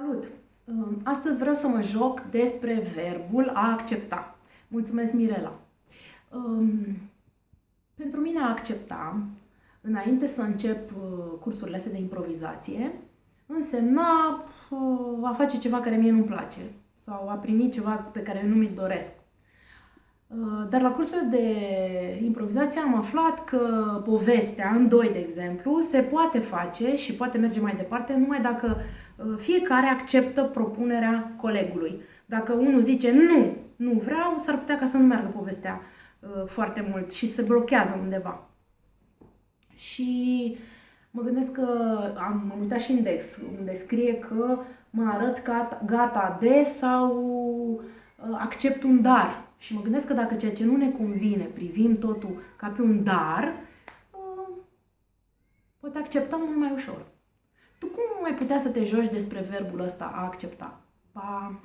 Salut! Astăzi vreau să mă joc despre verbul a accepta. Mulțumesc, Mirela! Pentru mine a accepta, înainte să încep uh, cursurile astea de improvizație, însemna uh, a face ceva care mie nu-mi place sau a primi ceva pe care nu mi-l doresc. Uh, dar la cursurile de improvizație am aflat că povestea, în doi de exemplu, se poate face și poate merge mai departe numai dacă uh, fiecare acceptă propunerea colegului. Dacă unul zice nu, nu vreau, s-ar putea ca să nu meargă povestea uh, foarte mult și se blochează undeva. Și mă gândesc că am uitat și index, unde scrie că mă arăt gata, gata de sau accept un dar și mă gândesc că dacă ceea ce nu ne convine privim totul ca pe un dar, uh, poate acceptăm mult mai ușor. Tu cum mai putea să te joci despre verbul ăsta a accepta? Pa!